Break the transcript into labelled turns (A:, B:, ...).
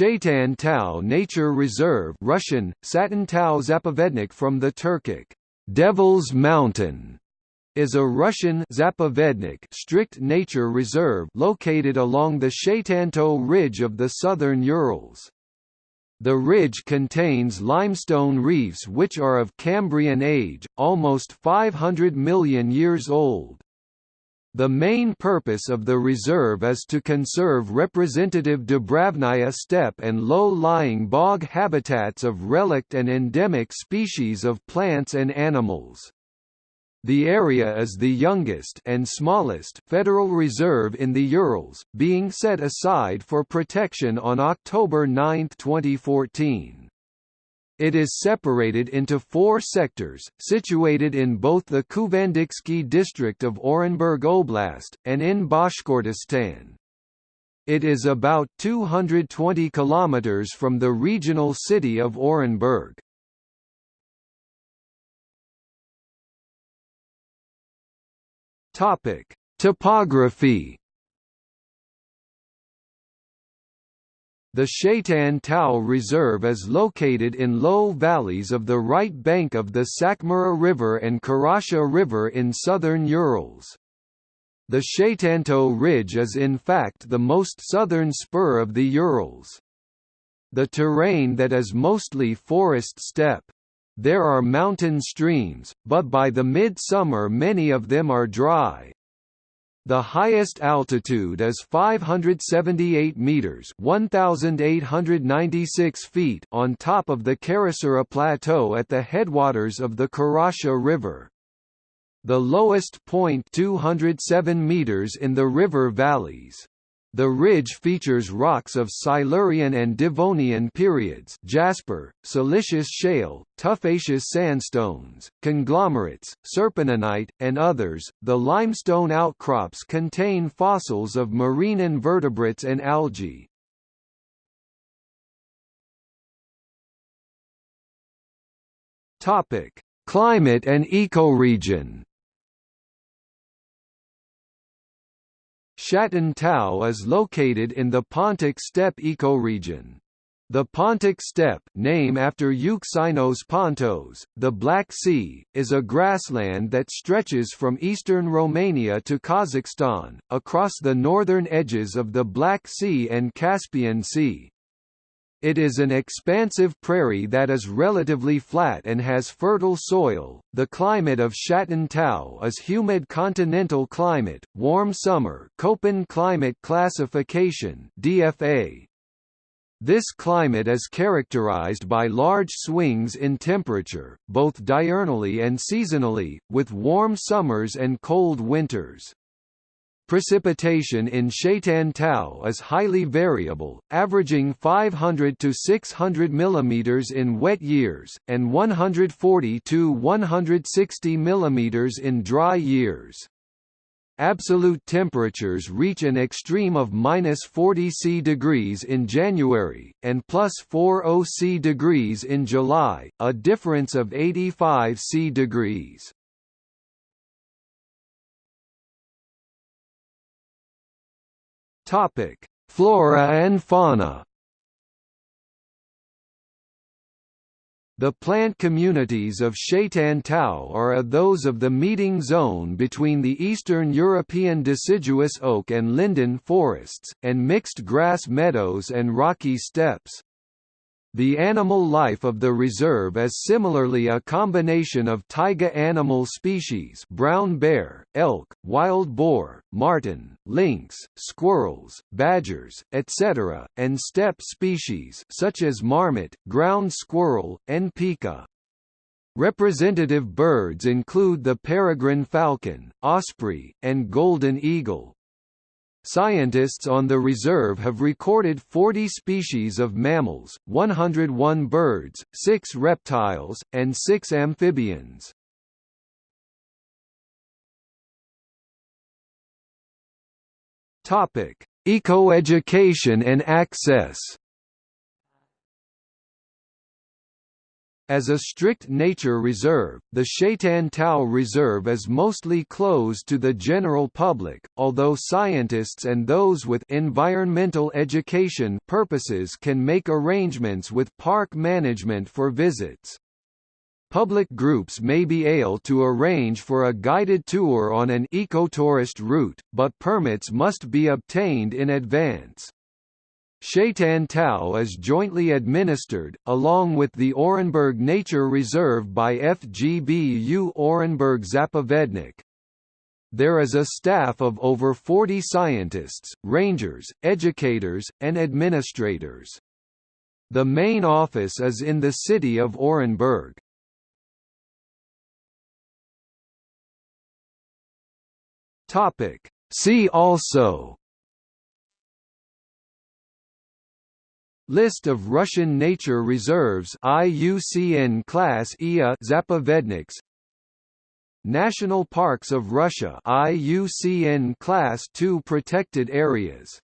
A: Shaitan Tau Nature Reserve Russian, Satin Tau Zapovednik from the Turkic, Devil's Mountain, is a Russian Zapovednik strict nature reserve located along the Shaitan Tau ridge of the southern Urals. The ridge contains limestone reefs which are of Cambrian age, almost 500 million years old. The main purpose of the reserve is to conserve representative Dubravnaya steppe and low-lying bog habitats of relict and endemic species of plants and animals. The area is the youngest and smallest federal reserve in the Urals, being set aside for protection on October 9, 2014. It is separated into four sectors, situated in both the Kuvandyksky district of Orenburg Oblast, and in Bashkortostan. It is about 220 kilometers from the regional city of Orenburg. Topic: Topography The Shaitan Tau Reserve is located in low valleys of the right bank of the Sakmara River and Karasha River in southern Urals. The Shaitan Tau Ridge is in fact the most southern spur of the Urals. The terrain that is mostly forest steppe. There are mountain streams, but by the mid-summer many of them are dry, the highest altitude is 578 meters (1896 feet) on top of the Karasura Plateau at the headwaters of the Karasha River. The lowest point 207 meters in the river valleys. The ridge features rocks of Silurian and Devonian periods jasper, siliceous shale, tufaceous sandstones, conglomerates, serpentinite, and others. The limestone outcrops contain fossils of marine invertebrates and algae. Topic: Climate and ecoregion. Shaitan Tau is located in the Pontic steppe ecoregion. The Pontic steppe name after Euxeinos Pontos, the Black Sea, is a grassland that stretches from eastern Romania to Kazakhstan, across the northern edges of the Black Sea and Caspian Sea. It is an expansive prairie that is relatively flat and has fertile soil. The climate of Shaitan Tau is humid continental climate, warm summer, Köppen climate classification (DFA). This climate is characterized by large swings in temperature, both diurnally and seasonally, with warm summers and cold winters. Precipitation in Shaitan Tau is highly variable, averaging 500 to 600 mm in wet years, and 140 to 160 mm in dry years. Absolute temperatures reach an extreme of minus 40 C degrees in January, and plus 40 C degrees in July, a difference of 85 C degrees. Topic: Flora and fauna. The plant communities of Shaitan Tau are those of the meeting zone between the eastern European deciduous oak and linden forests, and mixed grass meadows and rocky steppes. The animal life of the reserve is similarly a combination of taiga animal species brown bear, elk, wild boar, marten, lynx, squirrels, badgers, etc., and steppe species such as marmot, ground squirrel, and pika. Representative birds include the peregrine falcon, osprey, and golden eagle. Scientists on the reserve have recorded 40 species of mammals, 101 birds, 6 reptiles, and 6 amphibians. Topic: Ecoeducation and access. As a strict nature reserve, the Shaitan Tau Reserve is mostly closed to the general public, although scientists and those with environmental education purposes can make arrangements with park management for visits. Public groups may be able to arrange for a guided tour on an ecotourist route, but permits must be obtained in advance. Shaitan Tau is jointly administered, along with the Orenburg Nature Reserve by FGBU Orenburg Zapovednik. There is a staff of over 40 scientists, rangers, educators, and administrators. The main office is in the city of Orenburg. See also List of Russian nature reserves IUCN Class IA Zapovedniks. National Parks of Russia IUCN Class II protected areas